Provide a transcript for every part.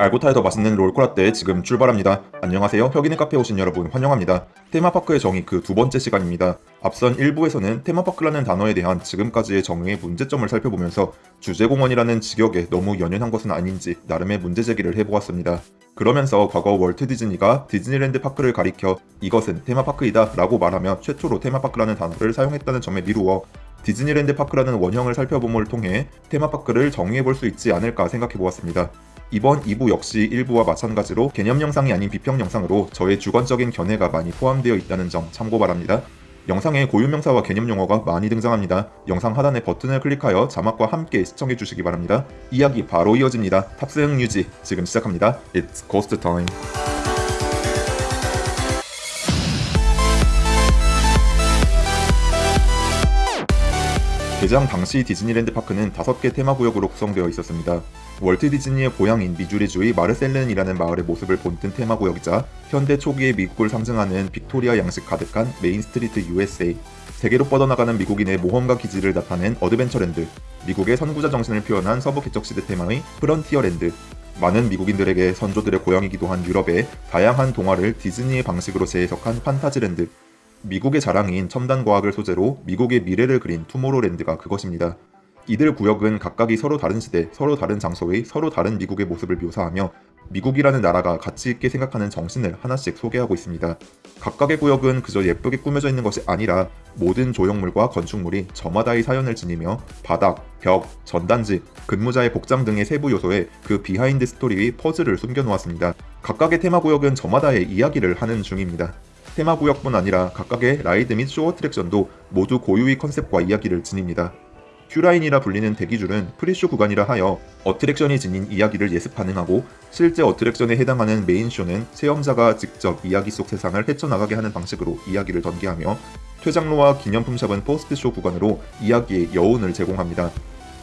알고 타야 더 맛있는 롤코라떼 지금 출발합니다. 안녕하세요. 혁인의 카페 오신 여러분 환영합니다. 테마파크의 정의 그 두 번째 시간입니다. 앞선 1부에서는 테마파크라는 단어에 대한 지금까지의 정의의 문제점을 살펴보면서 주제공원이라는 직역에 너무 연연한 것은 아닌지 나름의 문제 제기를 해보았습니다. 그러면서 과거 월트 디즈니가 디즈니랜드 파크를 가리켜 이것은 테마파크이다 라고 말하며 최초로 테마파크라는 단어를 사용했다는 점에 미루어 디즈니랜드 파크라는 원형을 살펴봄을 통해 테마파크를 정의해볼 수 있지 않을까 생각해보았습니다. 이번 2부 역시 1부와 마찬가지로 개념 영상이 아닌 비평 영상으로 저의 주관적인 견해가 많이 포함되어 있다는 점 참고 바랍니다. 영상에 고유명사와 개념 용어가 많이 등장합니다. 영상 하단의 버튼을 클릭하여 자막과 함께 시청해 주시기 바랍니다. 이야기 바로 이어집니다. 탑승 유지 지금 시작합니다. It's Ghost Time. 개장 당시 디즈니랜드 파크는 5개 테마구역으로 구성되어 있었습니다. 월트 디즈니의 고향인 미주리주의 마르셀른이라는 마을의 모습을 본뜬 테마구역이자 현대 초기의 미국을 상징하는 빅토리아 양식 가득한 메인 스트리트 USA, 세계로 뻗어나가는 미국인의 모험가 기질을 나타낸 어드벤처랜드, 미국의 선구자 정신을 표현한 서부 개척시대 테마의 프런티어랜드, 많은 미국인들에게 선조들의 고향이기도 한 유럽의 다양한 동화를 디즈니의 방식으로 재해석한 판타지랜드, 미국의 자랑인 첨단 과학을 소재로 미국의 미래를 그린 투모로랜드가 그것입니다. 이들 구역은 각각이 서로 다른 시대, 서로 다른 장소의 서로 다른 미국의 모습을 묘사하며 미국이라는 나라가 가치 있게 생각하는 정신을 하나씩 소개하고 있습니다. 각각의 구역은 그저 예쁘게 꾸며져 있는 것이 아니라 모든 조형물과 건축물이 저마다의 사연을 지니며 바닥, 벽, 전단지, 근무자의 복장 등의 세부 요소에 그 비하인드 스토리의 퍼즐을 숨겨놓았습니다. 각각의 테마 구역은 저마다의 이야기를 하는 중입니다. 테마구역뿐 아니라 각각의 ride 및 쇼 어트랙션도 모두 고유의 컨셉과 이야기를 지닙니다. queue line이라 불리는 대기줄은 pre-show 구간이라 하여 어트랙션이 지닌 이야기를 예습 가능하고 실제 어트랙션에 해당하는 main show는 체험자가 직접 이야기 속 세상을 헤쳐나가게 하는 방식으로 이야기를 전개하며 퇴장로와 기념품샵은 post-show 구간으로 이야기의 여운을 제공합니다.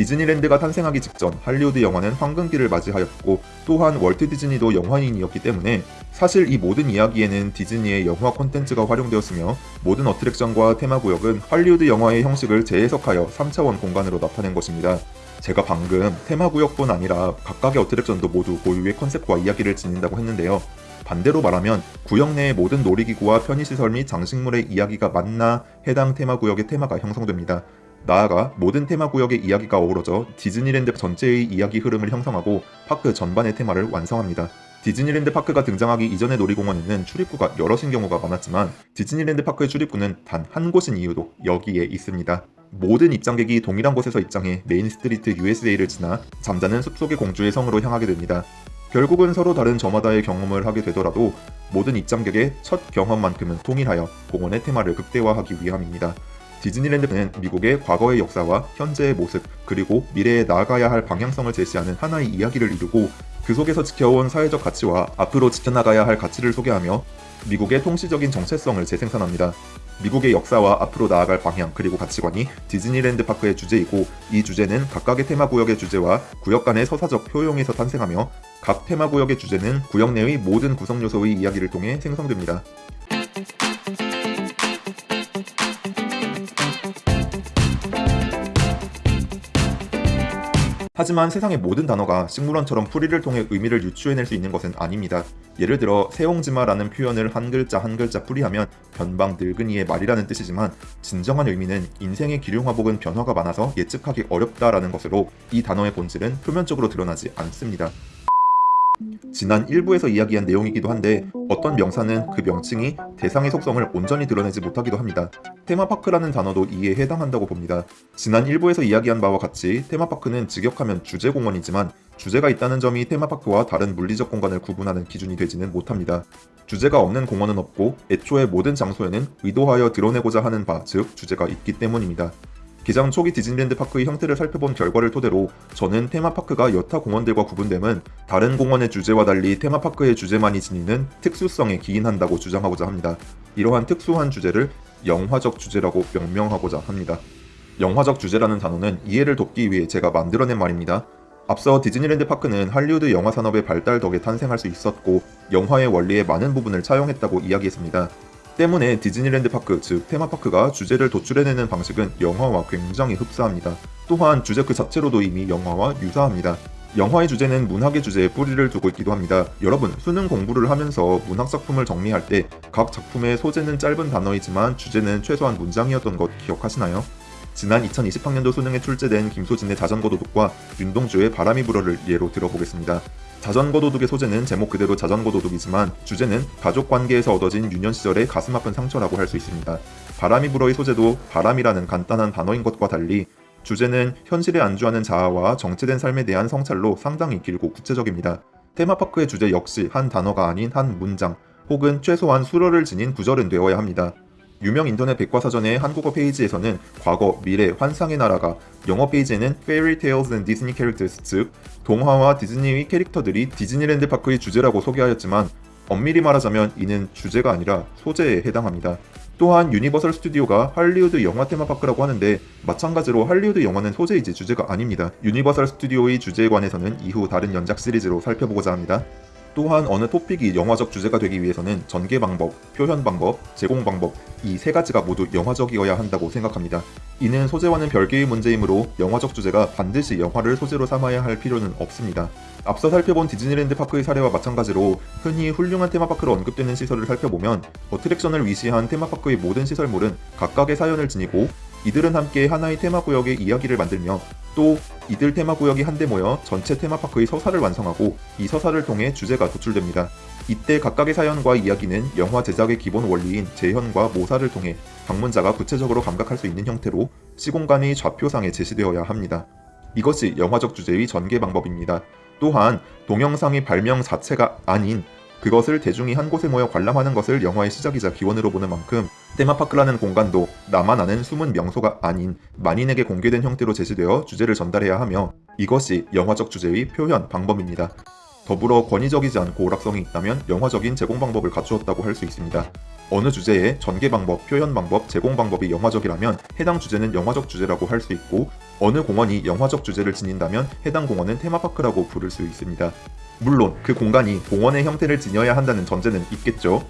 디즈니랜드가 탄생하기 직전 할리우드 영화는 황금기를 맞이하였고 또한 월트 디즈니도 영화인이었기 때문에 사실 이 모든 이야기에는 디즈니의 영화 콘텐츠가 활용되었으며 모든 어트랙션과 테마구역은 할리우드 영화의 형식을 재해석하여 3차원 공간으로 나타낸 것입니다. 제가 방금 테마구역뿐 아니라 각각의 어트랙션도 모두 고유의 컨셉과 이야기를 지닌다고 했는데요. 반대로 말하면 구역 내의 모든 놀이기구와 편의시설 및 장식물의 이야기가 만나 해당 테마구역의 테마가 형성됩니다. 나아가 모든 테마 구역의 이야기가 어우러져 디즈니랜드 전체의 이야기 흐름을 형성하고 파크 전반의 테마를 완성합니다. 디즈니랜드 파크가 등장하기 이전의 놀이공원에는 출입구가 여럿인 경우가 많았지만 디즈니랜드 파크의 출입구는 단 한 곳인 이유도 여기에 있습니다. 모든 입장객이 동일한 곳에서 입장해 메인 스트리트 USA를 지나 잠자는 숲속의 공주의 성으로 향하게 됩니다. 결국은 서로 다른 저마다의 경험을 하게 되더라도 모든 입장객의 첫 경험만큼은 통일하여 공원의 테마를 극대화하기 위함입니다. 디즈니랜드는 미국의 과거의 역사와 현재의 모습 그리고 미래에 나아가야 할 방향성을 제시하는 하나의 이야기를 이루고 그 속에서 지켜온 사회적 가치와 앞으로 지켜나가야 할 가치를 소개하며 미국의 통시적인 정체성을 재생산합니다. 미국의 역사와 앞으로 나아갈 방향 그리고 가치관이 디즈니랜드 파크의 주제이고 이 주제는 각각의 테마구역의 주제와 구역 간의 서사적 효용에서 탄생하며 각 테마구역의 주제는 구역 내의 모든 구성 요소의 이야기를 통해 생성됩니다. 하지만 세상의 모든 단어가 식물원처럼 풀이를 통해 의미를 유추해낼 수 있는 것은 아닙니다. 예를 들어 세옹지마라는 표현을 한 글자 한 글자 풀이하면 변방 늙은이의 말이라는 뜻이지만 진정한 의미는 인생의 기륭화복은 변화가 많아서 예측하기 어렵다라는 것으로 이 단어의 본질은 표면적으로 드러나지 않습니다. 지난 1부에서 이야기한 내용이기도 한데 어떤 명사는 그 명칭이 대상의 속성을 온전히 드러내지 못하기도 합니다. 테마파크라는 단어도 이에 해당한다고 봅니다. 지난 1부에서 이야기한 바와 같이 테마파크는 직역하면 주제공원이지만 주제가 있다는 점이 테마파크와 다른 물리적 공간을 구분하는 기준이 되지는 못합니다. 주제가 없는 공원은 없고 애초에 모든 장소에는 의도하여 드러내고자 하는 바, 즉 주제가 있기 때문입니다. 기장 초기 디즈니랜드 파크의 형태를 살펴본 결과를 토대로 저는 테마파크가 여타 공원들과 구분됨은 다른 공원의 주제와 달리 테마파크의 주제만이 지니는 특수성에 기인한다고 주장하고자 합니다. 이러한 특수한 주제를 영화적 주제라고 명명하고자 합니다. 영화적 주제라는 단어는 이해를 돕기 위해 제가 만들어낸 말입니다. 앞서 디즈니랜드 파크는 할리우드 영화 산업의 발달 덕에 탄생할 수 있었고 영화의 원리의 많은 부분을 차용했다고 이야기했습니다. 때문에 디즈니랜드 파크, 즉 테마파크가 주제를 도출해내는 방식은 영화와 굉장히 흡사합니다. 또한 주제 그 자체로도 이미 영화와 유사합니다. 영화의 주제는 문학의 주제에 뿌리를 두고 있기도 합니다. 여러분, 수능 공부를 하면서 문학 작품을 정리할 때 각 작품의 소재는 짧은 단어이지만 주제는 최소한 문장이었던 것 기억하시나요? 지난 2020학년도 수능에 출제된 김소진의 자전거 도둑과 윤동주의 바람이 불어를 예로 들어보겠습니다. 자전거 도둑의 소재는 제목 그대로 자전거 도둑이지만 주제는 가족 관계에서 얻어진 유년 시절의 가슴 아픈 상처라고 할 수 있습니다. 바람이 불어의 소재도 바람이라는 간단한 단어인 것과 달리 주제는 현실에 안주하는 자아와 정체된 삶에 대한 성찰로 상당히 길고 구체적입니다. 테마파크의 주제 역시 한 단어가 아닌 한 문장 혹은 최소한 수러를 지닌 구절은 되어야 합니다. 유명 인터넷 백과사전의 한국어 페이지에서는 과거, 미래, 환상의 나라가 영어 페이지에는 Fairy Tales and Disney Characters 즉 동화와 디즈니의 캐릭터들이 디즈니랜드 파크의 주제라고 소개하였지만 엄밀히 말하자면 이는 주제가 아니라 소재에 해당합니다. 또한 유니버설 스튜디오가 할리우드 영화 테마파크라고 하는데 마찬가지로 할리우드 영화는 소재이지 주제가 아닙니다. 유니버설 스튜디오의 주제에 관해서는 이후 다른 연작 시리즈로 살펴보고자 합니다. 또한 어느 토픽이 영화적 주제가 되기 위해서는 전개 방법, 표현 방법, 제공 방법 이 세 가지가 모두 영화적이어야 한다고 생각합니다. 이는 소재와는 별개의 문제이므로 영화적 주제가 반드시 영화를 소재로 삼아야 할 필요는 없습니다. 앞서 살펴본 디즈니랜드 파크의 사례와 마찬가지로 흔히 훌륭한 테마파크로 언급되는 시설을 살펴보면 attraction을 위시한 테마파크의 모든 시설물은 각각의 사연을 지니고 이들은 함께 하나의 테마구역의 이야기를 만들며 또 이들 테마구역이 한데 모여 전체 테마파크의 서사를 완성하고 이 서사를 통해 주제가 도출됩니다. 이때 각각의 사연과 이야기는 영화 제작의 기본 원리인 재현과 모사를 통해 방문자가 구체적으로 감각할 수 있는 형태로 시공간의 좌표상에 제시되어야 합니다. 이것이 영화적 주제의 전개 방법입니다. 또한 동영상의 발명 자체가 아닌 그것을 대중이 한 곳에 모여 관람하는 것을 영화의 시작이자 기원으로 보는 만큼 테마파크라는 공간도 나만 아는 숨은 명소가 아닌 만인에게 공개된 형태로 제시되어 주제를 전달해야 하며 이것이 영화적 주제의 표현 방법입니다. 더불어 권위적이지 않고 오락성이 있다면 영화적인 제공 방법을 갖추었다고 할 수 있습니다. 어느 주제의 전개 방법, 표현 방법, 제공 방법이 영화적이라면 해당 주제는 영화적 주제라고 할 수 있고 어느 공원이 영화적 주제를 지닌다면 해당 공원은 테마파크라고 부를 수 있습니다. 물론 그 공간이 공원의 형태를 지녀야 한다는 전제는 있겠죠.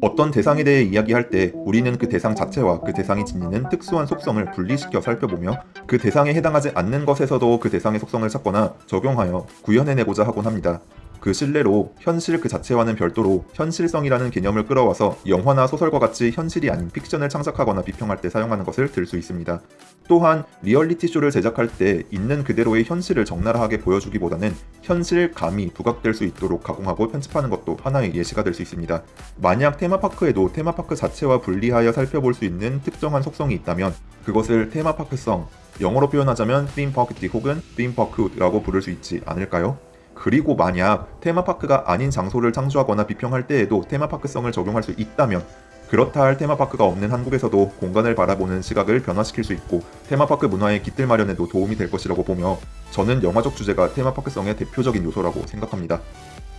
어떤 대상에 대해 이야기할 때 우리는 그 대상 자체와 그 대상이 지니는 특수한 속성을 분리시켜 살펴보며 그 대상에 해당하지 않는 것에서도 그 대상의 속성을 찾거나 적용하여 구현해내고자 하곤 합니다. 그 신뢰로 현실 그 자체와는 별도로 현실성이라는 개념을 끌어와서 영화나 소설과 같이 현실이 아닌 픽션을 창작하거나 비평할 때 사용하는 것을 들 수 있습니다. 또한 리얼리티 쇼를 제작할 때 있는 그대로의 현실을 적나라하게 보여주기보다는 현실감이 부각될 수 있도록 가공하고 편집하는 것도 하나의 예시가 될 수 있습니다. 만약 테마파크에도 테마파크 자체와 분리하여 살펴볼 수 있는 특정한 속성이 있다면 그것을 테마파크성, 영어로 표현하자면 theme park 혹은 theme park라고 부를 수 있지 않을까요? 그리고 만약 테마파크가 아닌 장소를 창조하거나 비평할 때에도 테마파크성을 적용할 수 있다면 그렇다 할 테마파크가 없는 한국에서도 공간을 바라보는 시각을 변화시킬 수 있고 테마파크 문화의 깃들 마련에도 도움이 될 것이라고 보며 저는 영화적 주제가 테마파크성의 대표적인 요소라고 생각합니다.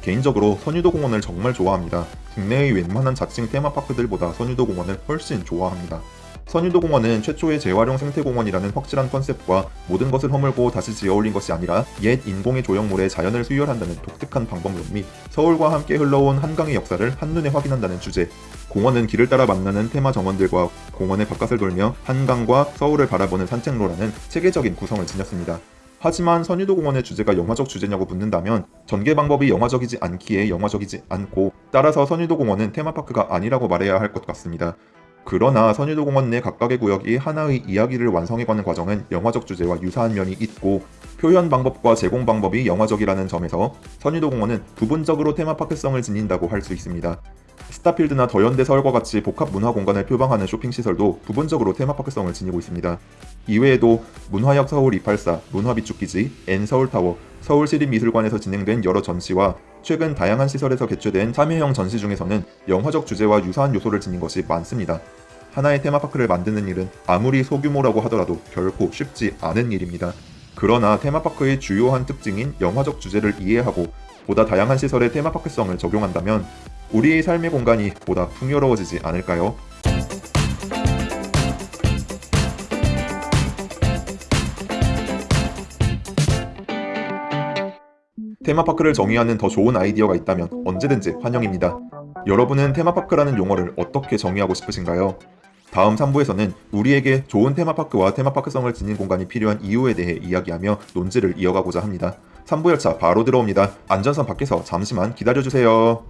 개인적으로 선유도 공원을 정말 좋아합니다. 국내의 웬만한 자칭 테마파크들보다 선유도 공원을 훨씬 좋아합니다. 선유도 공원은 최초의 재활용 생태공원이라는 확실한 컨셉과 모든 것을 허물고 다시 지어올린 것이 아니라 옛 인공의 조형물에 자연을 수혈한다는 독특한 방법론 및 서울과 함께 흘러온 한강의 역사를 한눈에 확인한다는 주제 공원은 길을 따라 만나는 테마 정원들과 공원의 바깥을 돌며 한강과 서울을 바라보는 산책로라는 체계적인 구성을 지녔습니다. 하지만 선유도 공원의 주제가 영화적 주제냐고 묻는다면 전개 방법이 영화적이지 않기에 영화적이지 않고 따라서 선유도 공원은 테마파크가 아니라고 말해야 할 것 같습니다. 그러나 선유도 공원 내 각각의 구역이 하나의 이야기를 완성해가는 과정은 영화적 주제와 유사한 면이 있고 표현 방법과 제공 방법이 영화적이라는 점에서 선유도 공원은 부분적으로 테마파크성을 지닌다고 할 수 있습니다. 스타필드나 더현대 서울과 같이 복합 문화 공간을 표방하는 쇼핑시설도 부분적으로 테마파크성을 지니고 있습니다. 이외에도 문화역 서울 284, 문화비축기지, N서울타워, 서울시립미술관에서 진행된 여러 전시와 최근 다양한 시설에서 개최된 참여형 전시 중에서는 영화적 주제와 유사한 요소를 지닌 것이 많습니다. 하나의 테마파크를 만드는 일은 아무리 소규모라고 하더라도 결코 쉽지 않은 일입니다. 그러나 테마파크의 주요한 특징인 영화적 주제를 이해하고 보다 다양한 시설의 테마파크성을 적용한다면 우리의 삶의 공간이 보다 풍요로워지지 않을까요? 테마파크를 정의하는 더 좋은 아이디어가 있다면 언제든지 환영입니다. 여러분은 테마파크라는 용어를 어떻게 정의하고 싶으신가요? 다음 3부에서는 우리에게 좋은 테마파크와 테마파크성을 지닌 공간이 필요한 이유에 대해 이야기하며 논지를 이어가고자 합니다. 3부 열차 바로 들어옵니다. 안전선 밖에서 잠시만 기다려주세요.